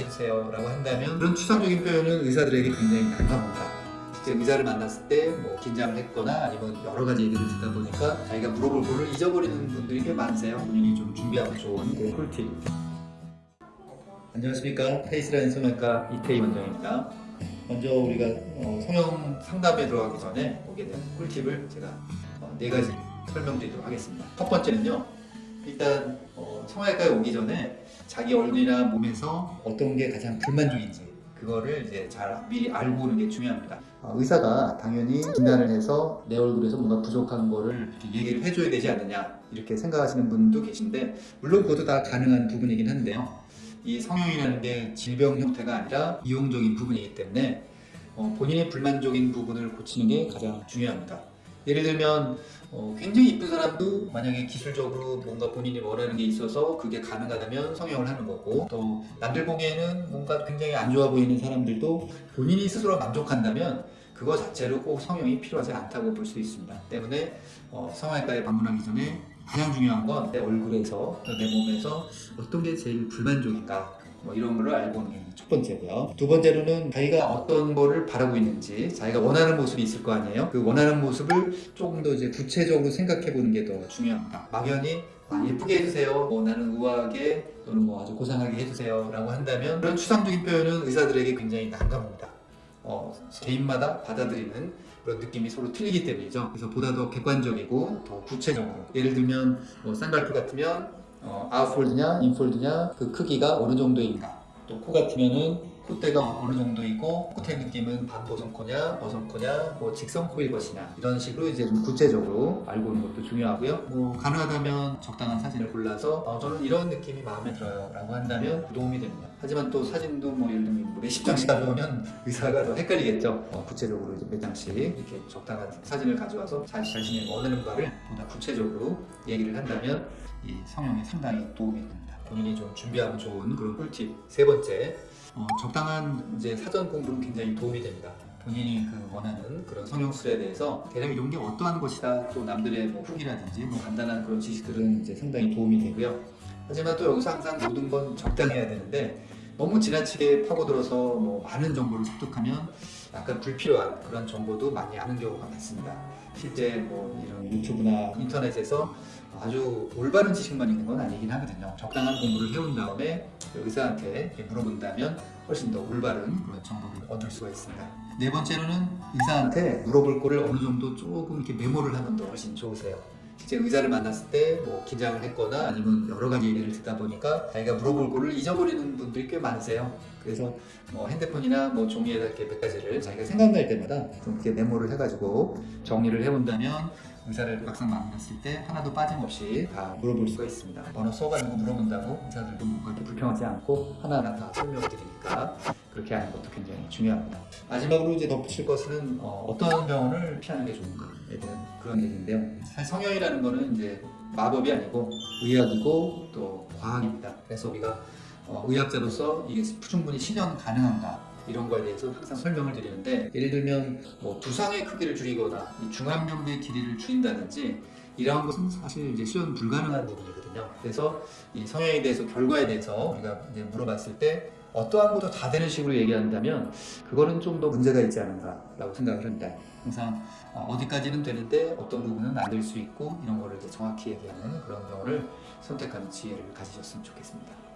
해주세요 라고 한다면 그런 추상적인 표현은 의사들에게 굉장히 난감합니다. 실제 의사를 만났을 때 뭐 긴장을 했거나 아니면 여러 가지 얘기를 듣다 보니까 자기가 물어볼 거를 잊어버리는 분들이 꽤 많으세요. 본인이 좀 준비하면 좋은 그 꿀팁. 안녕하십니까. 페이스라인 성형외과 이태희 원장입니다. 먼저 우리가 어, 성형 상담에 들어가기 전에 보게 된 꿀팁을 제가 어, 네 가지 설명드리도록 하겠습니다. 첫 번째는요 일단 어, 성형외과에 오기 전에 자기 얼굴이나 몸에서 어떤 게 가장 불만족인지 그거를 이제 잘 미리 알고 오는 게 중요합니다. 어, 의사가 당연히 진단을 해서 내 얼굴에서 뭔가 부족한 거를 얘기를 해줘야 되지 않느냐 이렇게 생각하시는 분도 계신데 물론 그것도 다 가능한 부분이긴 한데요. 이 성형이라는 게 질병 형태가 아니라 이용적인 부분이기 때문에 어, 본인의 불만족인 부분을 고치는 게 가장 중요합니다. 예를 들면 어, 굉장히 이쁜 사람도 만약에 기술적으로 뭔가 본인이 원하는 게 있어서 그게 가능하다면 성형을 하는 거고 또 남들 보기에는 뭔가 굉장히 안 좋아 보이는 사람들도 본인이 스스로 만족한다면 그거 자체로 꼭 성형이 필요하지 않다고 볼 수 있습니다. 때문에 어, 성형외과에 방문하기 전에 가장 중요한 건 내 얼굴에서 또내 몸에서 어떤 게 제일 불만족인가 뭐 이런 거를 알고 오는 게 첫 번째고요. 두 번째로는 자기가 어떤 거를 바라고 있는지 자기가 원하는 모습이 있을 거 아니에요. 그 원하는 모습을 조금 더 이제 구체적으로 생각해 보는 게 더 중요합니다. 막연히 아, 예쁘게 해주세요. 뭐 나는 우아하게 또는 뭐 아주 고상하게 해주세요. 라고 한다면 그런 추상적인 표현은 의사들에게 굉장히 난감합니다. 어, 개인마다 받아들이는 그런 느낌이 서로 틀리기 때문이죠. 그래서 보다 더 객관적이고 더 구체적으로 예를 들면 뭐 쌍꺼풀 같으면 어, 아웃폴드냐 인폴드냐 그 크기가 어느 정도인가. 또 코 같으면은 콧대가 어느 정도이고 코의 느낌은 반보성코냐 버성코냐 뭐 직선 코일 것이냐 이런 식으로 이제 좀 구체적으로 알고 오는 것도 중요하고요. 뭐 가능하다면 적당한 사진을 골라서 어, 저는 이런 느낌이 마음에 들어요 라고 한다면 도움이 됩니다. 하지만 또 사진도 뭐 예를 들면 뭐 몇십 장씩 가져오면 의사가 더 헷갈리겠죠. 어, 구체적으로 이제 몇 장씩 이렇게 적당한 사진을 가져와서 자, 자신의 원하는 바를 보다 구체적으로 얘기를 한다면 이 성형에 상당히 도움이 됩니다 본인이 좀 준비하면 좋은 그런 꿀팁 세 번째 어, 적당한 이제 사전 공부는 굉장히 도움이 됩니다. 본인이 그 원하는 그런 성형술에 대해서 대략 이런 게 어떠한 것이다 또 남들의 뭐 후기라든지 뭐 간단한 그런 지식들은 이제 상당히 도움이 되고요. 하지만 또 여기서 항상 모든 건 적당해야 되는데 너무 지나치게 파고들어서 뭐 많은 정보를 습득하면 약간 불필요한 그런 정보도 많이 아는 경우가 많습니다. 실제 뭐 이런 유튜브나 인터넷에서 아주 올바른 지식만 있는 건 아니긴 하거든요. 적당한 공부를 해온 다음에 의사한테 물어본다면 훨씬 더 올바른 그런 정보를 얻을 수가 있습니다. 네 번째로는 의사한테 물어볼 거를 어느 정도 조금 이렇게 메모를 하면 더 훨씬 좋으세요. 실제 의사를 만났을 때 뭐 긴장을 했거나 아니면 여러 가지 얘기를 듣다 보니까 자기가 물어볼 거를 잊어버리는 분들이 꽤 많으세요. 그래서 뭐 핸드폰이나 뭐 종이에다 이렇게 몇 가지를 자기가 생각날 때마다 좀 이렇게 메모를 해가지고 정리를 해본다면 의사를 막상 만났을 때 하나도 빠짐없이 다 물어볼 수가 있습니다. 번호 써가지고 물어본다고 의사들도 그렇게 불평하지 않고 하나하나 다 설명드리니까 그렇게 하는 것도 굉장히 중요합니다. 마지막으로 이제 덧붙일 것은 어, 떤 병원을 피하는 게 좋은가에 대한 그런 얘기인데요. 사실 성형이라는 거는 이제 마법이 아니고 의학이고 또 과학입니다. 그래서 우리가 어, 의학자로서 이게 충분히 실현 가능한가 이런 거에 대해서 항상 설명을 드리는데 예를 들면 뭐 두상의 크기를 줄이거나 이 중안면부의 길이를 줄인다든지 이러한 것은 사실 이제 실현 불가능한 부분이거든요. 그래서 이 성형에 대해서 결과에 대해서 우리가 이제 물어봤을 때 어떠한 것도 다 되는 식으로 얘기한다면 그거는 좀 더 문제가 있지 않은가라고 생각을 합니다. 항상 어, 어디까지는 되는데 어떤 부분은 안 될 수 있고 이런 거를 정확히 얘기하는 그런 경우를 선택하는 지혜를 가지셨으면 좋겠습니다.